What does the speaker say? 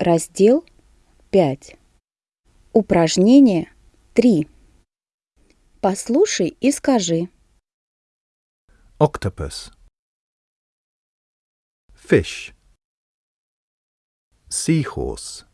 Раздел 5. Упражнение 3. Послушай и скажи. octopus, fish, seahorse,